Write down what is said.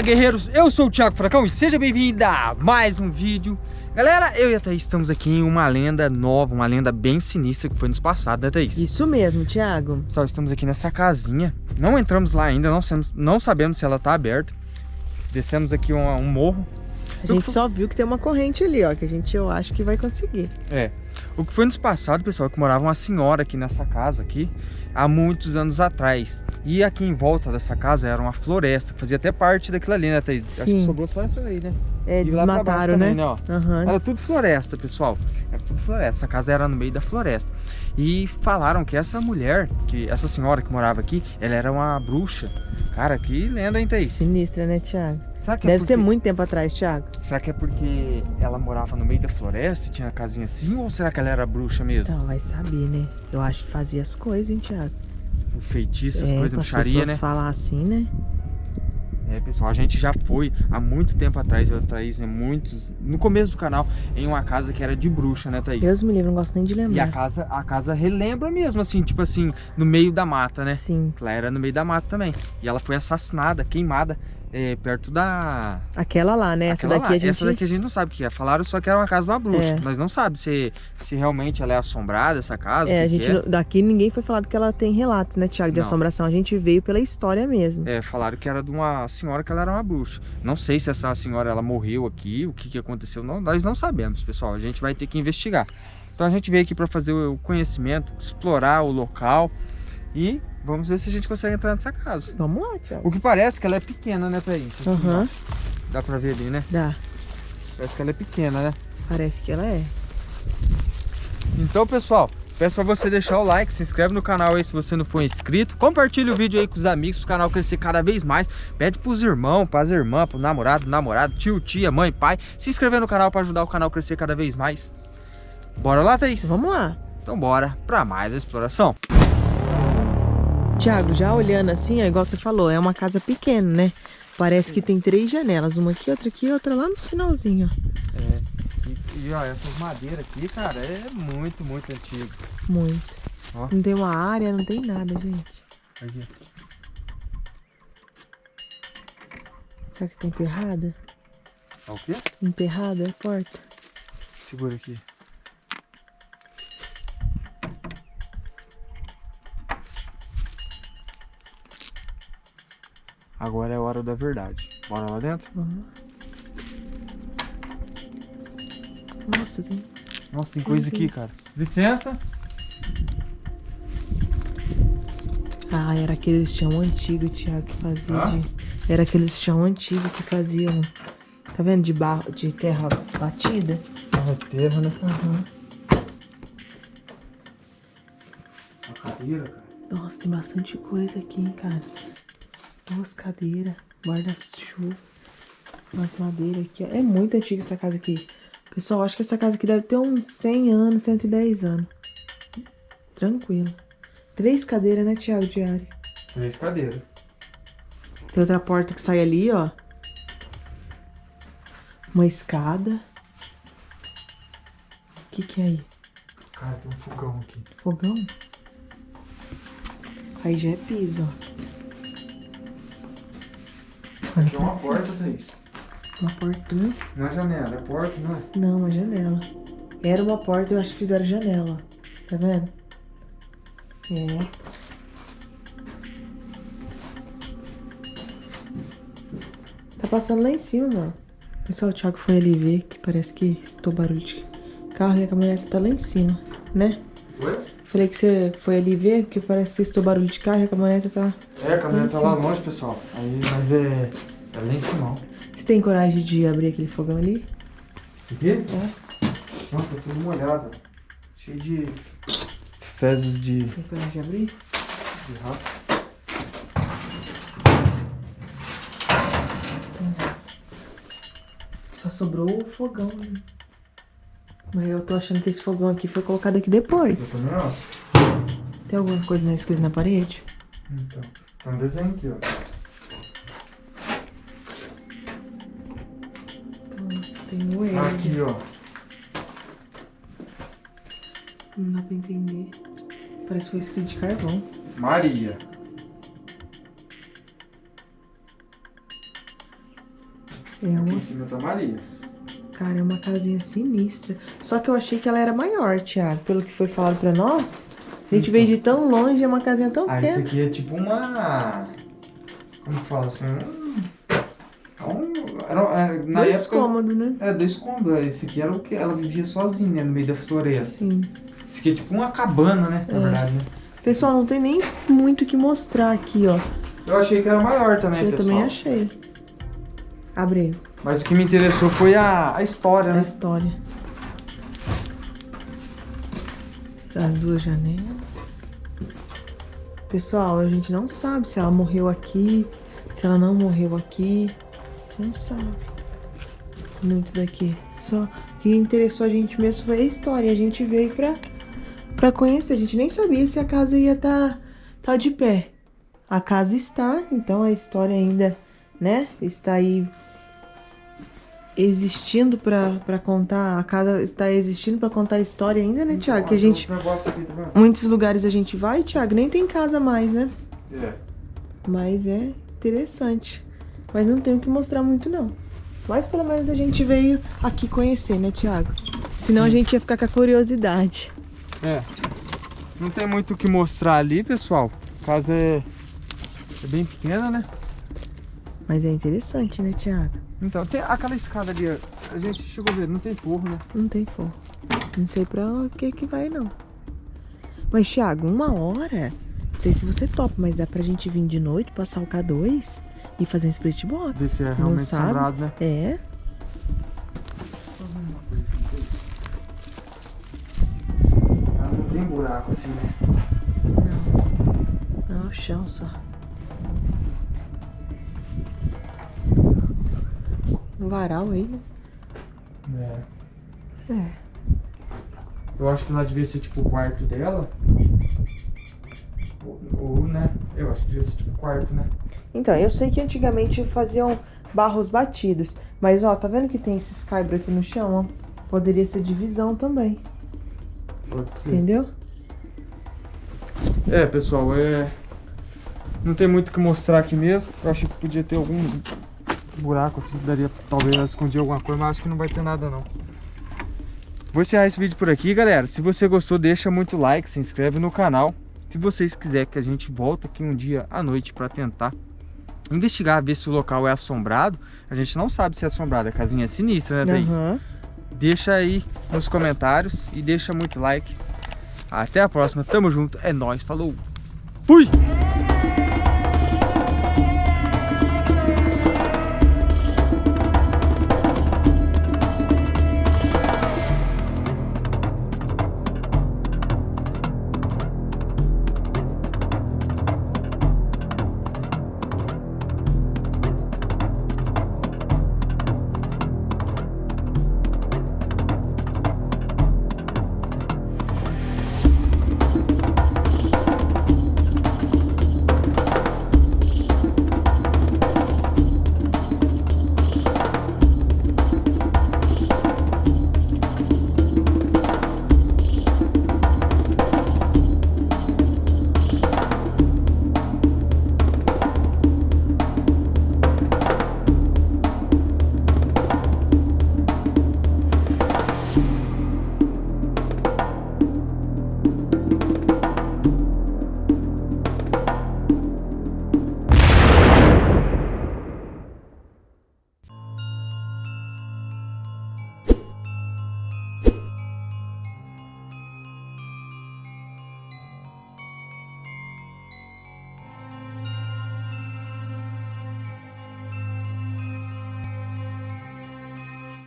Fala guerreiros, eu sou o Thiago Fracão e seja bem-vindo a mais um vídeo. Galera, eu e a Thaís estamos aqui em uma lenda nova, uma lenda bem sinistra que foi nos passado, né Thaís? Isso mesmo, Thiago. Pessoal, estamos aqui nessa casinha, não entramos lá ainda, não sabemos, não sabemos se ela está aberta. Descemos aqui um, um morro. A gente só viu que tem uma corrente ali, ó, que a gente, eu acho que vai conseguir. É, o que foi nos passado, pessoal, é que morava uma senhora aqui nessa casa aqui há muitos anos atrás. E aqui em volta dessa casa era uma floresta, que fazia até parte daquilo ali, né, Thaís? Sim. Acho que sobrou só essa aí, né? É, e desmataram, também, né? né uhum. Era tudo floresta, pessoal. Era tudo floresta. Essa casa era no meio da floresta. E falaram que essa mulher, que essa senhora que morava aqui, ela era uma bruxa. Cara, que lenda, hein, Thaís? Sinistra, né, Thiago? É Deve porque... ser muito tempo atrás, Thiago. Será que é porque ela morava no meio da floresta e tinha a casinha assim? Ou será que ela era bruxa mesmo? Não, vai saber, né? Eu acho que fazia as coisas, hein, Thiago? O feitiço, é, coisas, bruxaria, né? falar assim, né? É, pessoal, a gente já foi há muito tempo atrás, eu e a Thaís, né, muitos, no começo do canal, em uma casa que era de bruxa, né, Thaís? Deus me livre, não gosto nem de lembrar. E a casa, a casa relembra mesmo, assim, tipo assim, no meio da mata, né? Sim. Ela era no meio da mata também. E ela foi assassinada, queimada é, perto da... Aquela lá, né? Essa daqui lá. a gente... Essa daqui a gente não sabe o que é. Falaram só que era uma casa de uma bruxa. É. Nós não sabemos se, se realmente ela é assombrada, essa casa. É, a gente... É. Daqui ninguém foi falado que ela tem relatos, né, Tiago, de não. assombração. A gente veio pela história mesmo. É, falaram que era de uma senhora que ela era uma bruxa. Não sei se essa senhora, ela morreu aqui, o que, que aconteceu. Não, nós não sabemos, pessoal. A gente vai ter que investigar. Então a gente veio aqui para fazer o conhecimento, explorar o local e vamos ver se a gente consegue entrar nessa casa. Vamos lá, Thiago. O que parece que ela é pequena, né, Thaís? Uhum. Dá pra ver ali, né? Dá. Parece que ela é pequena, né? Parece que ela é. Então, pessoal, peço pra você deixar o like, se inscreve no canal aí se você não for inscrito. Compartilha o vídeo aí com os amigos, pro canal crescer cada vez mais. Pede pros irmãos, pras irmãs, pro namorado, namorado, tio, tia, mãe, pai. Se inscrever no canal pra ajudar o canal a crescer cada vez mais. Bora lá, Thaís? Vamos lá. Então bora pra mais a exploração. Tiago, já olhando assim, ó, igual você falou, é uma casa pequena, né? Parece que tem três janelas, uma aqui, outra aqui outra lá no finalzinho, ó. É, e, e ó, essas madeiras aqui, cara, é muito, muito antigo. Muito. Ó. Não tem uma área, não tem nada, gente. Aqui. Será que tá emperrada? É o quê? Emperrada a porta. Segura aqui. Agora é a hora da verdade. Bora lá dentro? Uhum. Nossa, tem... Nossa, tem coisa aqui, cara. Licença. Ah, era aqueles chão antigo, Thiago, que fazia ah? de... Era aqueles chão antigo que faziam... Tá vendo? De barro, de terra batida. Terra, terra, né? Aham. Uhum. cadeira, cara. Nossa, tem bastante coisa aqui, hein, cara duas cadeiras, guarda-chuva, umas madeiras aqui. É muito antiga essa casa aqui. Pessoal, acho que essa casa aqui deve ter uns 100 anos, 110 anos. Tranquilo. Três cadeiras, né, Thiago, diário? Três cadeiras. Tem outra porta que sai ali, ó. Uma escada. O que que é aí? Cara, tem um fogão aqui. Fogão? Aí já é piso, ó. Aqui é uma porta, Thaís. Uma portinha? Não é janela, é porta, não é? Não, uma janela. Era uma porta, eu acho que fizeram janela. Tá vendo? É. Tá passando lá em cima, mano. Pessoal, o Thiago foi ali ver que parece que estou barulho de carro e a caminhonete tá lá em cima, né? Oi? Falei que você foi ali ver, porque parece que estou barulho de carro e a caminhonete tá... É, a caminhonete tá lá longe, pessoal. Aí, mas é... É lá em cima, Você tem coragem de abrir aquele fogão ali? Isso aqui? É. Nossa, tá tudo molhado. Cheio de fezes de... Tem coragem de abrir? De rato. Só sobrou o fogão. Mas eu tô achando que esse fogão aqui foi colocado aqui depois. Tem alguma coisa escrita na parede? Então, um desenho aqui, ó. tem o L. Aqui, ó. Não dá pra entender. Parece que foi escrito de carvão. Maria. É Aqui uma, em cima tá Maria. cara, é uma casinha sinistra. Só que eu achei que ela era maior, Thiago. Pelo que foi falado pra nós. A gente veio de tão longe, é uma casinha tão Ah, isso pequena. aqui é tipo uma. Como que fala assim? Um. é era, é, na Dois época. cômodos, né? É, dois cômodos. Esse aqui era o que ela vivia sozinha, né, no meio da floresta. Sim. Esse aqui é tipo uma cabana, né? Na É. verdade, né? Pessoal, não tem nem muito o que mostrar aqui, ó. Eu achei que era maior também, Eu pessoal. também achei. Abre aí, Mas o que me interessou foi a, a história, a né? história. As duas janelas. Pessoal, a gente não sabe se ela morreu aqui, se ela não morreu aqui. Não sabe. Muito daqui. Só o que interessou a gente mesmo foi a história. A gente veio pra, pra conhecer. A gente nem sabia se a casa ia tá, tá de pé. A casa está, então a história ainda, né, está aí existindo pra contar. A casa está existindo pra contar a história ainda, né, Tiago? Que a gente. Um negócio aqui, tá? Muitos lugares a gente vai, Tiago, nem tem casa mais, né? É. Mas é interessante. Mas não tem o que mostrar muito, não. Mas pelo menos a gente veio aqui conhecer, né, Tiago? Senão a Sim. gente ia ficar com a curiosidade. É. Não tem muito o que mostrar ali, pessoal. A casa é, é bem pequena, né? Mas é interessante, né, Tiago? Então, tem aquela escada ali, a gente chegou a ver, não tem forro, né? Não tem fogo. Não sei pra o que que vai, não. Mas, Thiago, uma hora, não sei se você topa, mas dá pra gente vir de noite, passar o K2 e fazer um split box. Ver se é Não realmente sabe? assombrado, né? É, não tem buraco assim, né? não, o chão só. Um varal aí, né? É. É. Eu acho que lá devia ser tipo o quarto dela. Ou, ou, né? Eu acho que devia ser tipo o quarto, né? Então, eu sei que antigamente faziam barros batidos, mas ó, tá vendo que tem esses caibros aqui no chão, ó? Poderia ser divisão também, Pode ser. entendeu? É, pessoal, é. Não tem muito o que mostrar aqui mesmo. Eu achei que podia ter algum buraco assim, daria talvez ela escondia alguma coisa, mas acho que não vai ter nada não. Vou encerrar esse vídeo por aqui, galera. Se você gostou, deixa muito like, se inscreve no canal. Se vocês quiserem que a gente volte aqui um dia à noite para tentar investigar, ver se o local é assombrado, a gente não sabe se é assombrado. A casinha é sinistra, né, Thaís? Aham. Deixa aí nos comentários e deixa muito like. Até a próxima, tamo junto, é nóis, falou! Fui!